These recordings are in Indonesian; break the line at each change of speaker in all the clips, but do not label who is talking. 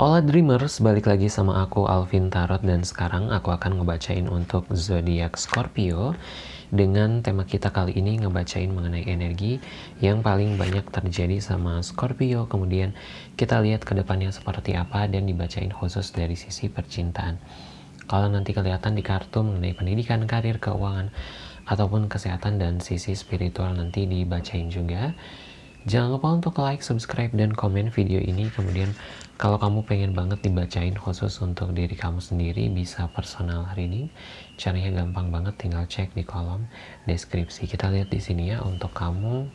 Hola Dreamers, balik lagi sama aku Alvin Tarot dan sekarang aku akan ngebacain untuk zodiak Scorpio dengan tema kita kali ini ngebacain mengenai energi yang paling banyak terjadi sama Scorpio. Kemudian kita lihat ke depannya seperti apa dan dibacain khusus dari sisi percintaan. Kalau nanti kelihatan di kartu mengenai pendidikan, karir, keuangan ataupun kesehatan dan sisi spiritual nanti dibacain juga. Jangan lupa untuk like, subscribe, dan komen video ini. Kemudian kalau kamu pengen banget dibacain khusus untuk diri kamu sendiri, bisa personal reading. Caranya gampang banget, tinggal cek di kolom deskripsi. Kita lihat di sini ya untuk kamu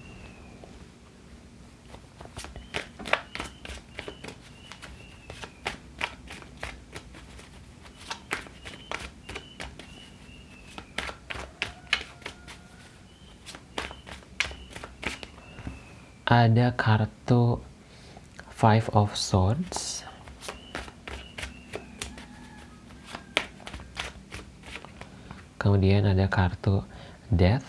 ada kartu Five of Swords. Kemudian ada kartu Death.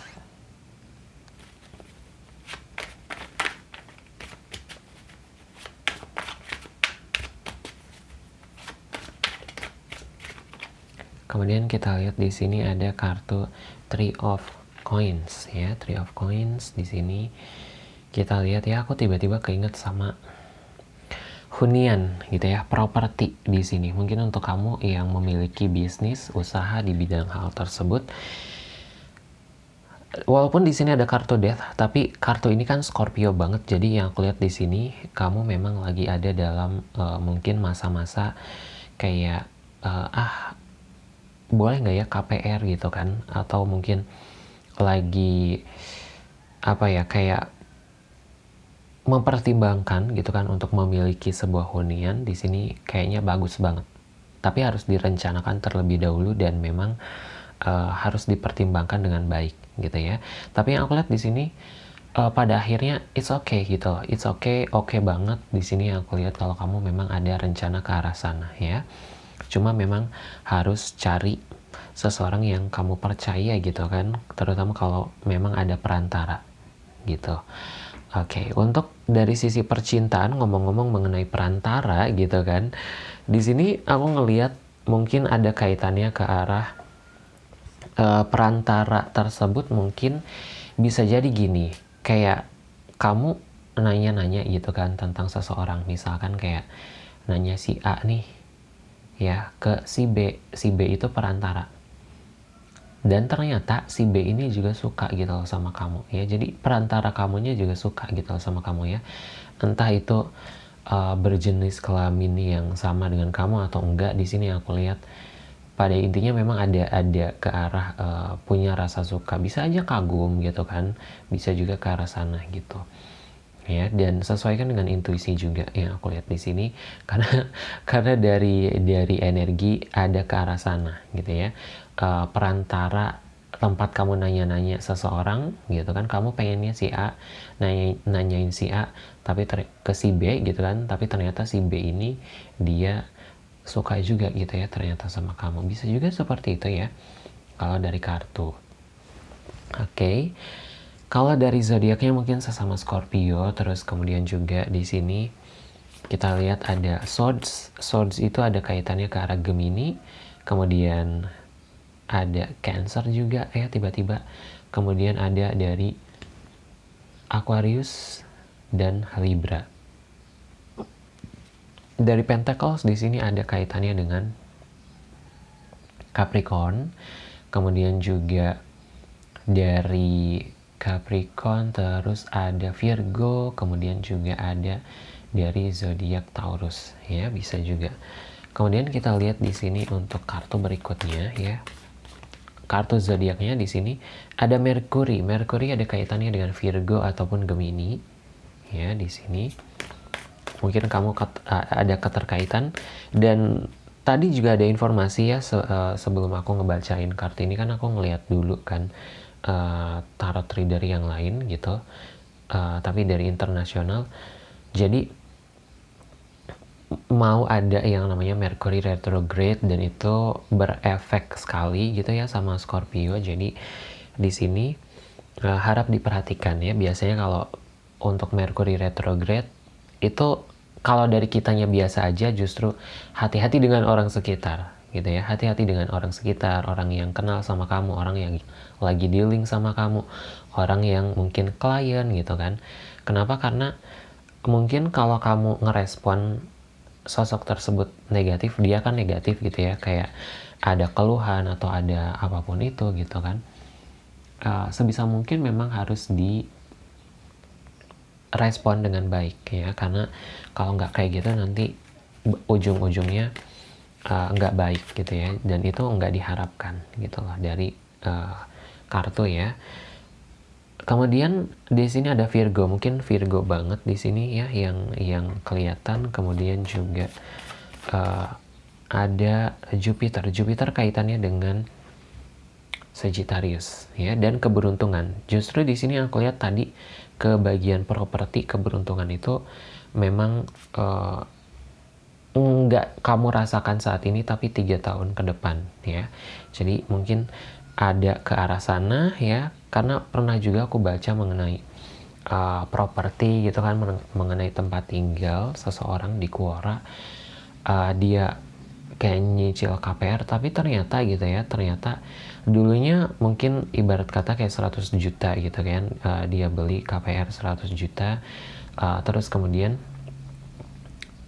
Kemudian kita lihat di sini ada kartu Three of Coins ya, Three of Coins di sini kita lihat ya aku tiba-tiba keinget sama hunian gitu ya properti di sini. Mungkin untuk kamu yang memiliki bisnis usaha di bidang hal tersebut walaupun di sini ada kartu death tapi kartu ini kan Scorpio banget. Jadi yang aku lihat di sini kamu memang lagi ada dalam uh, mungkin masa-masa kayak uh, ah boleh nggak ya KPR gitu kan? Atau mungkin lagi apa ya kayak mempertimbangkan gitu kan untuk memiliki sebuah hunian di sini kayaknya bagus banget. Tapi harus direncanakan terlebih dahulu dan memang uh, harus dipertimbangkan dengan baik gitu ya. Tapi yang aku lihat di sini uh, pada akhirnya it's okay gitu. It's okay, oke okay banget di sini yang aku lihat kalau kamu memang ada rencana ke arah sana ya. Cuma memang harus cari seseorang yang kamu percaya gitu kan, terutama kalau memang ada perantara gitu. Oke, okay, untuk dari sisi percintaan ngomong-ngomong mengenai perantara gitu kan. Di sini aku ngelihat mungkin ada kaitannya ke arah uh, perantara tersebut mungkin bisa jadi gini, kayak kamu nanya-nanya gitu kan tentang seseorang, misalkan kayak nanya si A nih ya ke si B, si B itu perantara dan ternyata si B ini juga suka gitu loh sama kamu ya. Jadi perantara kamunya juga suka gitu loh sama kamu ya. Entah itu uh, berjenis kelamin yang sama dengan kamu atau enggak di sini aku lihat pada intinya memang ada ada ke arah uh, punya rasa suka. Bisa aja kagum gitu kan bisa juga ke arah sana gitu ya. Dan sesuaikan dengan intuisi juga yang aku lihat di sini karena karena dari dari energi ada ke arah sana gitu ya uh, perantara tempat kamu nanya-nanya seseorang gitu kan kamu pengennya si A nanya nanyain si A tapi ke si B gitu kan tapi ternyata si B ini dia suka juga gitu ya ternyata sama kamu bisa juga seperti itu ya kalau dari kartu oke okay. Kalau dari zodiaknya mungkin sesama Scorpio, terus kemudian juga di sini kita lihat ada Swords. Swords itu ada kaitannya ke arah Gemini, kemudian ada Cancer juga ya tiba-tiba. Kemudian ada dari Aquarius dan Libra. Dari Pentacles di sini ada kaitannya dengan Capricorn, kemudian juga dari Capricorn, terus ada Virgo, kemudian juga ada dari zodiak Taurus ya, bisa juga. Kemudian kita lihat di sini untuk kartu berikutnya ya. Kartu zodiaknya di sini ada Mercury. Mercury ada kaitannya dengan Virgo ataupun Gemini. Ya, di sini. Mungkin kamu ada keterkaitan dan tadi juga ada informasi ya se sebelum aku ngebacain kartu ini kan aku ngeliat dulu kan uh, tarot reader yang lain gitu uh, tapi dari internasional jadi mau ada yang namanya Mercury retrograde dan itu berefek sekali gitu ya sama Scorpio. Jadi di sini uh, harap diperhatikan ya. Biasanya kalau untuk Mercury retrograde itu kalau dari kitanya biasa aja justru hati-hati dengan orang sekitar gitu ya. Hati-hati dengan orang sekitar orang yang kenal sama kamu orang yang lagi dealing sama kamu orang yang mungkin klien gitu kan. Kenapa? Karena mungkin kalau kamu ngerespon sosok tersebut negatif dia kan negatif gitu ya. Kayak ada keluhan atau ada apa pun itu gitu kan. Uh, sebisa mungkin memang harus di respon dengan baik ya. Karena kalau nggak kayak gitu nanti ujung-ujungnya uh, nggak baik gitu ya. Dan itu nggak diharapkan gitu loh dari uh, kartu ya kemudian di sini ada Virgo mungkin Virgo banget di sini ya yang yang kelihatan kemudian juga uh, ada Jupiter Jupiter kaitannya dengan Sagittarius ya dan keberuntungan. Justru di sini aku lihat tadi ke bagian properti keberuntungan itu memang uh, kamu rasakan saat ini tapi tiga tahun ke depan ya. Jadi mungkin ada ke arah sana ya karena pernah juga aku baca mengenai uh, properti gitu kan mengenai tempat tinggal seseorang di Quora uh, dia kayak nyicil KPR tapi ternyata gitu ya ternyata dulunya mungkin ibarat kata kayak 100 juta gitu kan uh, dia beli KPR 100 juta uh, terus kemudian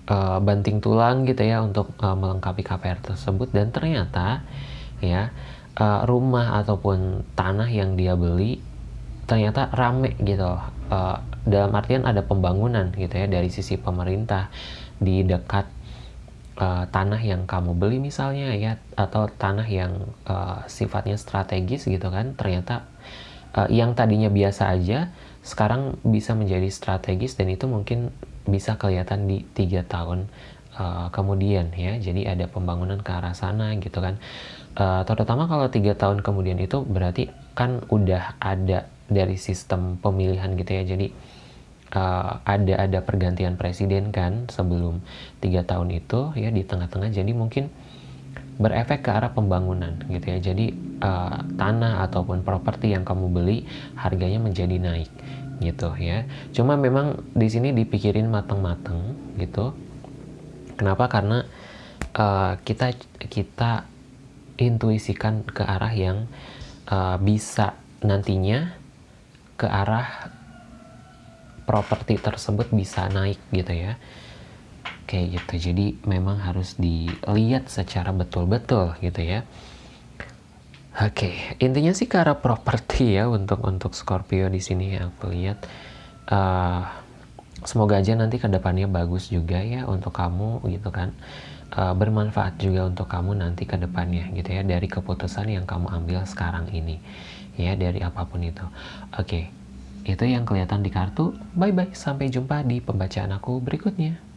uh, banting tulang gitu ya untuk uh, melengkapi KPR tersebut. Dan ternyata ya uh, rumah ataupun tanah yang dia beli ternyata rame gitu uh, dalam artian ada pembangunan gitu ya dari sisi pemerintah di dekat uh, tanah yang kamu beli misalnya ya atau tanah yang uh, sifatnya strategis gitu kan. Ternyata uh, yang tadinya biasa aja sekarang bisa menjadi strategis dan itu mungkin bisa kelihatan di tiga tahun uh, kemudian ya jadi ada pembangunan ke arah sana gitu kan. Uh, terutama kalau tiga tahun kemudian itu berarti kan udah ada dari sistem pemilihan gitu ya. Jadi uh, ada ada pergantian presiden kan sebelum tiga tahun itu ya di tengah-tengah. Jadi mungkin berefek ke arah pembangunan gitu ya. Jadi uh, tanah ataupun properti yang kamu beli harganya menjadi naik gitu ya. Cuma memang di sini dipikirin matang-matang gitu kenapa? Karena uh, kita kita intuisikan ke arah yang uh, bisa nantinya ke arah properti tersebut bisa naik gitu ya. Kayak gitu. Jadi memang harus dilihat secara betul-betul gitu ya. Oke intinya sih ke arah properti ya untuk untuk Scorpio di sini aku lihat. Uh, semoga aja nanti ke depannya bagus juga ya untuk kamu gitu kan uh, bermanfaat juga untuk kamu nanti ke depannya gitu ya dari keputusan yang kamu ambil sekarang ini ya dari apa pun itu oke itu yang kelihatan di kartu. Bye-bye, sampai jumpa di pembacaan aku berikutnya.